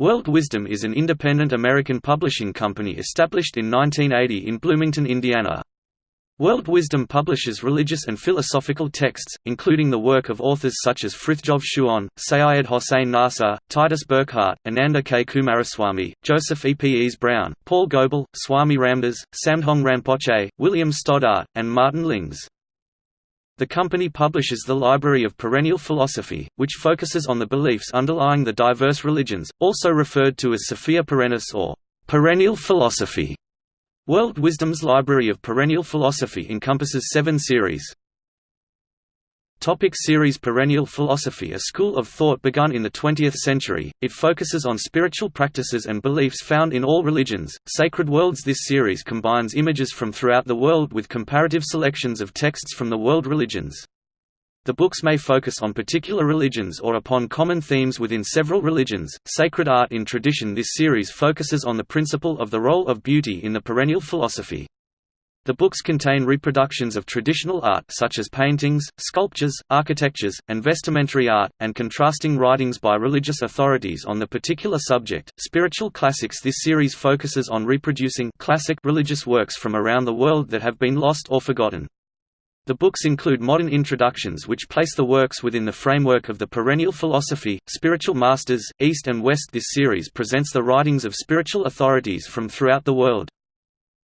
World Wisdom is an independent American publishing company established in 1980 in Bloomington, Indiana. World Wisdom publishes religious and philosophical texts, including the work of authors such as Frithjof Schuon, Seyyed Hossein Nasr, Titus Burckhardt, Ananda K. Coomaraswamy, Joseph E. P. Ease Brown, Paul Goble, Swami Ramdas, Samdhong Rinpoche, William Stoddart, and Martin Lings. The company publishes the Library of Perennial Philosophy, which focuses on the beliefs underlying the diverse religions, also referred to as Sophia Perennis or perennial philosophy. World Wisdom's Library of Perennial Philosophy encompasses seven series. Topic series Perennial philosophy A school of thought begun in the 20th century, it focuses on spiritual practices and beliefs found in all religions. Sacred Worlds This series combines images from throughout the world with comparative selections of texts from the world religions. The books may focus on particular religions or upon common themes within several religions. Sacred Art in Tradition This series focuses on the principle of the role of beauty in the perennial philosophy. The books contain reproductions of traditional art such as paintings, sculptures, architectures, and vestimentary art, and contrasting writings by religious authorities on the particular subject. Spiritual Classics This series focuses on reproducing classic religious works from around the world that have been lost or forgotten. The books include modern introductions which place the works within the framework of the perennial philosophy, Spiritual Masters, East and West This series presents the writings of spiritual authorities from throughout the world.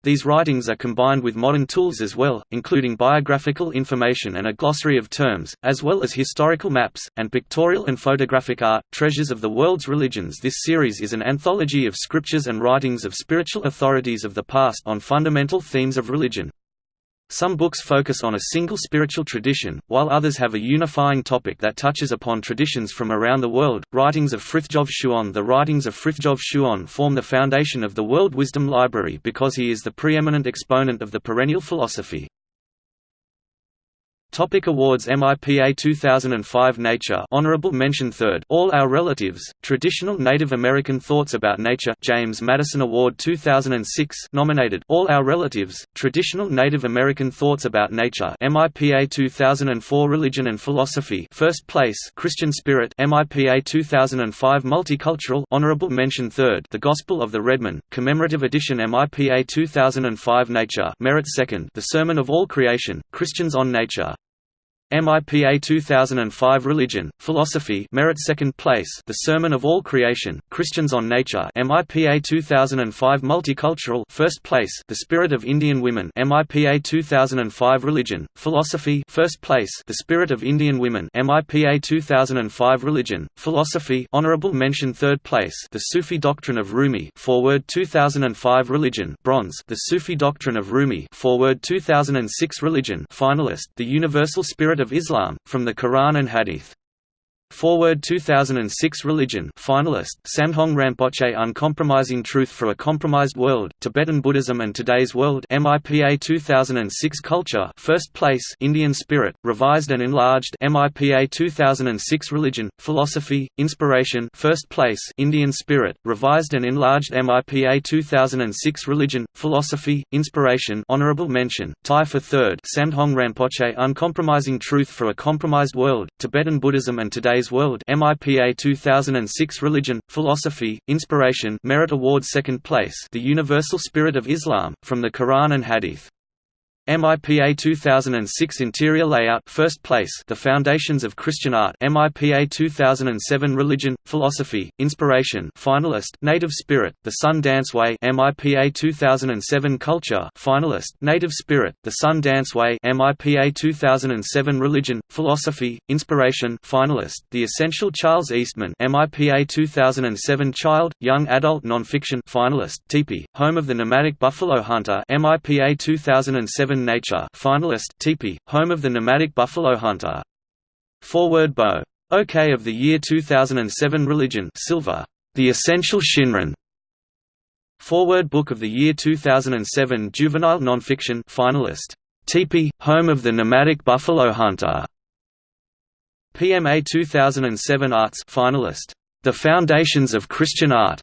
These writings are combined with modern tools as well, including biographical information and a glossary of terms, as well as historical maps, and pictorial and photographic art. Treasures of the World's Religions This series is an anthology of scriptures and writings of spiritual authorities of the past on fundamental themes of religion. Some books focus on a single spiritual tradition, while others have a unifying topic that touches upon traditions from around the world. Writings of Frithjof Schuon The writings of Frithjof Schuon form the foundation of the World Wisdom Library because he is the preeminent exponent of the perennial philosophy. Topic awards MIPA 2005 Nature Honorable Mention Third. All Our Relatives Traditional Native American Thoughts About Nature James Madison Award 2006 nominated. All Our Relatives Traditional Native American Thoughts About Nature MIPA 2004 Religion and Philosophy First Place Christian Spirit MIPA 2005 Multicultural Honorable Mention Third. The Gospel of the Redman Commemorative Edition MIPA 2005 Nature Merit Second. The Sermon of All Creation Christians on Nature MIPA 2005 Religion, Philosophy Merit Second Place The Sermon of All Creation, Christians on Nature MIPA 2005 Multicultural First Place The Spirit of Indian Women MIPA 2005 Religion, Philosophy First Place The Spirit of Indian Women MIPA 2005 Religion, Philosophy Honorable Mention Third Place The Sufi Doctrine of Rumi Forward 2005 Religion Bronze The Sufi Doctrine of Rumi Forward 2006 Religion Finalist The Universal Spirit of Islam, from the Quran and Hadith. Forward 2006 Religion finalist, Samdhong Rinpoche Uncompromising Truth for a Compromised World, Tibetan Buddhism and Today's World MIPA 2006 Culture First Place Indian Spirit, Revised and Enlarged MIPA 2006 Religion, Philosophy, Inspiration First Place Indian Spirit, Revised and Enlarged MIPA 2006 Religion, Philosophy, Inspiration Honorable Mention, Tie for Third Samdhong Rinpoche Uncompromising Truth for a Compromised World, Tibetan Buddhism and Today's Today's World MIPA 2006 Religion, Philosophy, Inspiration Merit Award Second Place The Universal Spirit of Islam, from the Quran and Hadith MIPA 2006 Interior Layout First Place The Foundations of Christian Art MIPA 2007 Religion, Philosophy, Inspiration Finalist Native Spirit, The Sun Dance Way MIPA 2007 Culture Finalist Native Spirit, The Sun Dance Way MIPA 2007 Religion, Philosophy, Inspiration Finalist The Essential Charles Eastman MIPA 2007 Child, Young Adult Nonfiction Finalist Teepee, Home of the Nomadic Buffalo Hunter MIPA 2007 Nature finalist Teepee, home of the nomadic buffalo hunter. Forward Bow. OK of the Year 2007 Religion Silver. The Essential Shinran. Forward Book of the Year 2007 Juvenile Nonfiction finalist. Teepee, home of the nomadic buffalo hunter. PMA 2007 Arts finalist. The Foundations of Christian Art.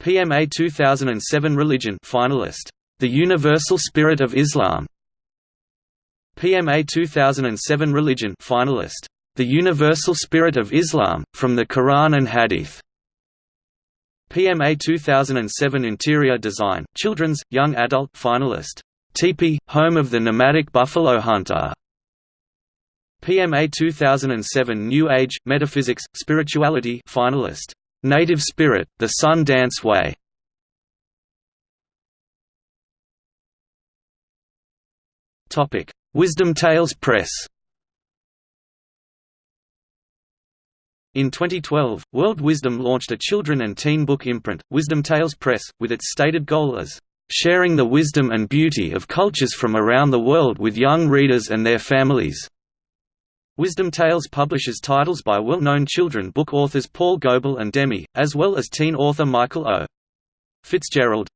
PMA 2007 Religion finalist. The Universal Spirit of Islam PMA 2007 Religion finalist, The Universal Spirit of Islam, from the Quran and Hadith PMA 2007 Interior Design, Children's, Young Adult finalist. Teepee, home of the nomadic buffalo hunter. PMA 2007 New Age, Metaphysics, Spirituality finalist. Native Spirit, The Sun Dance Way. Topic: Wisdom Tales Press. In 2012, World Wisdom launched a children and teen book imprint, Wisdom Tales Press, with its stated goal as sharing the wisdom and beauty of cultures from around the world with young readers and their families. Wisdom Tales publishes titles by well-known children book authors Paul Goble and Demi, as well as teen author Michael O. Fitzgerald.